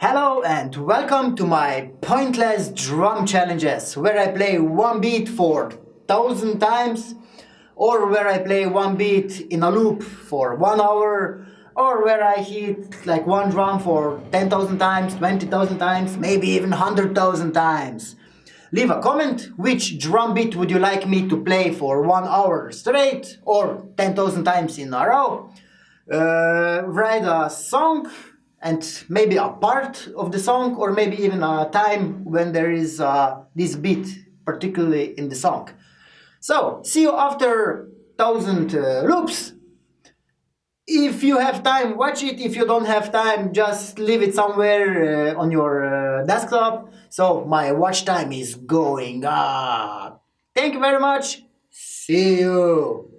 Hello and welcome to my pointless drum challenges where I play one beat for thousand times or where I play one beat in a loop for one hour or where I hit like one drum for 10,000 times, 20,000 times, maybe even 100,000 times. Leave a comment which drum beat would you like me to play for one hour straight or 10,000 times in a row. Uh, write a song and maybe a part of the song or maybe even a time when there is uh, this beat particularly in the song. So, see you after thousand uh, loops. If you have time, watch it. If you don't have time, just leave it somewhere uh, on your uh, desktop. So my watch time is going up. Thank you very much. See you.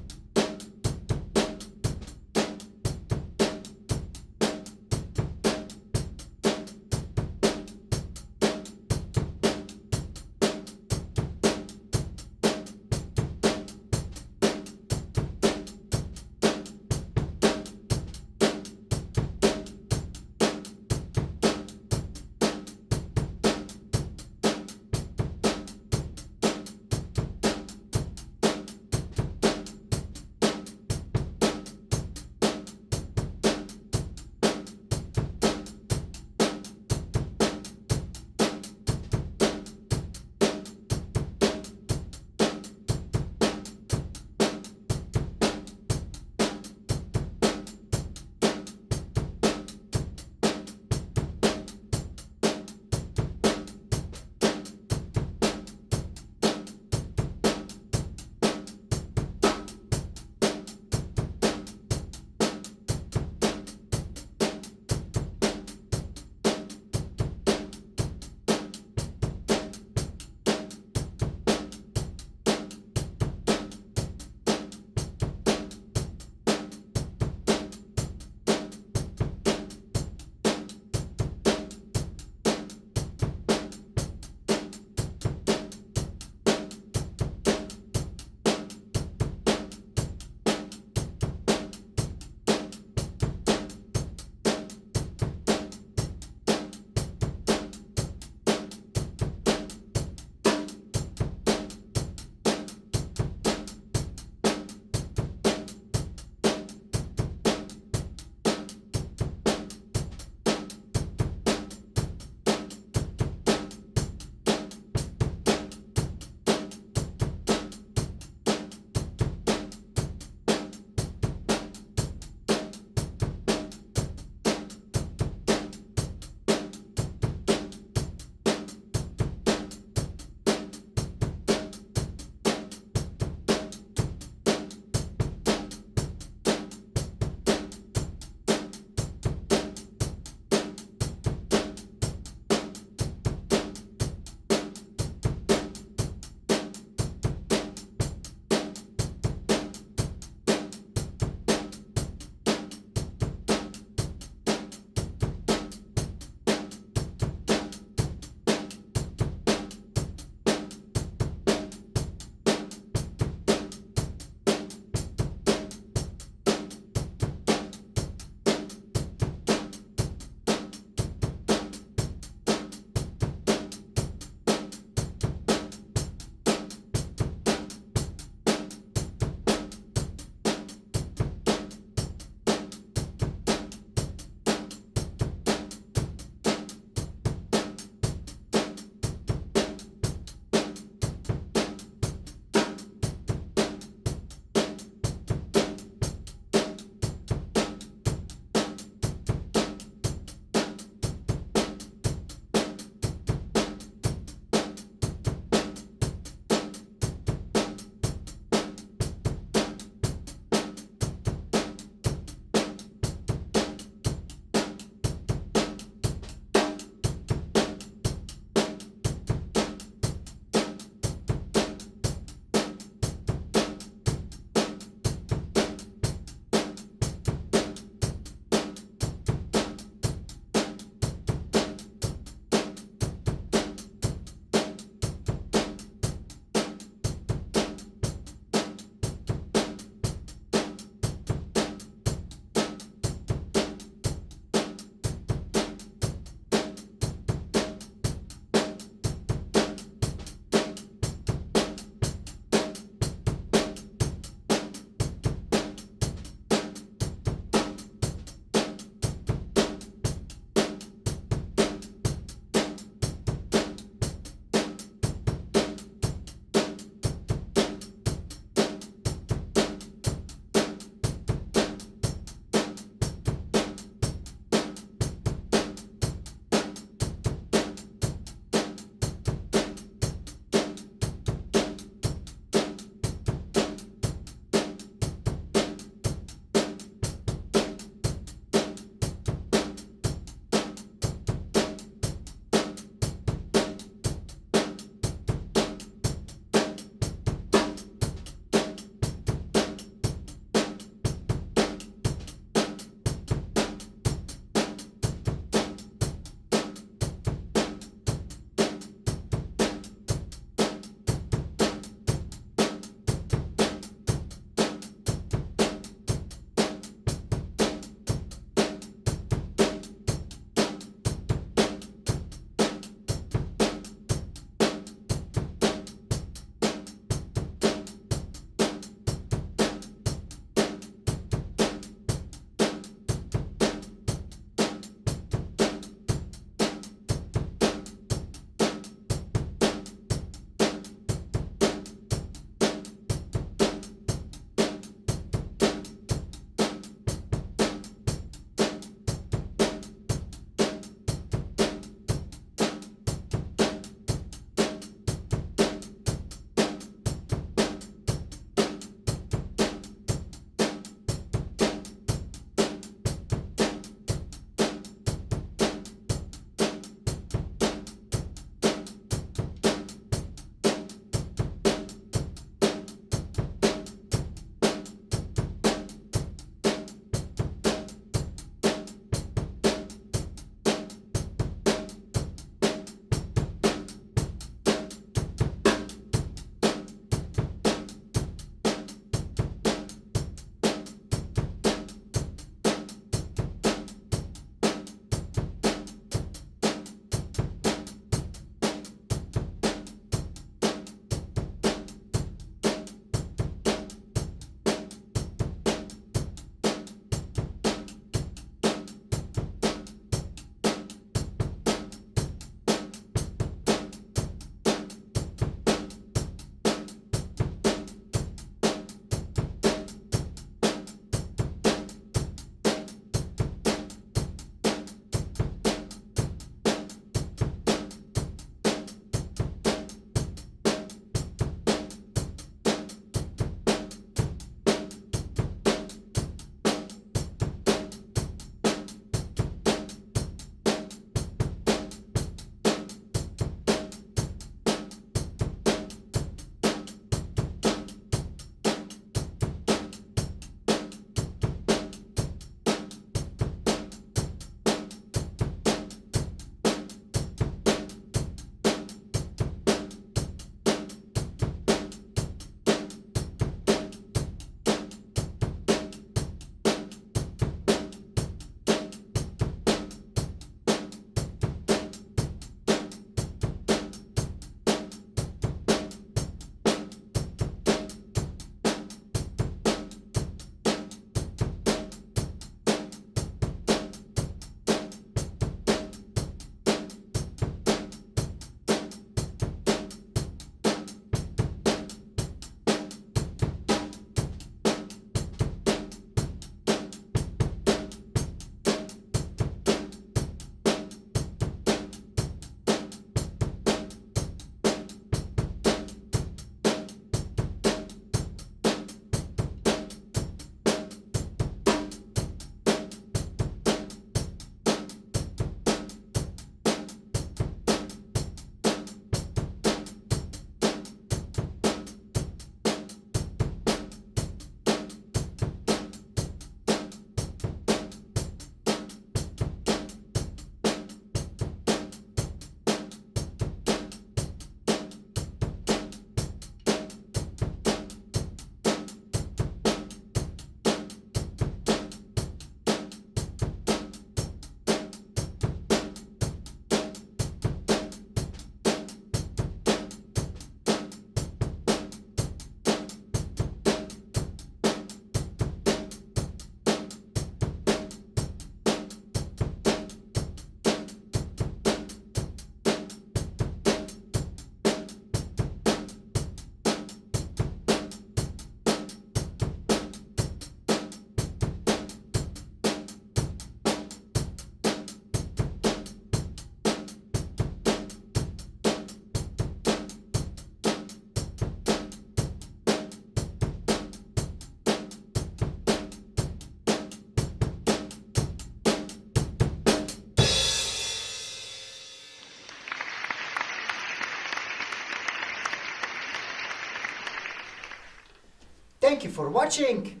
Thank you for watching.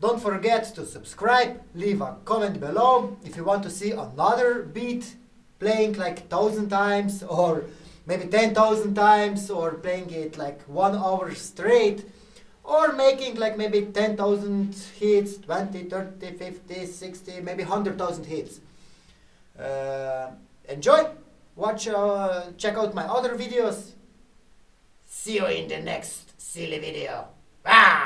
Don't forget to subscribe, leave a comment below if you want to see another beat playing like thousand times or maybe 10,000 times or playing it like one hour straight or making like maybe 10,000 hits, 20, 30, 50, 60, maybe 100,000 hits. Uh, enjoy, watch, uh, check out my other videos. See you in the next silly video. Ah!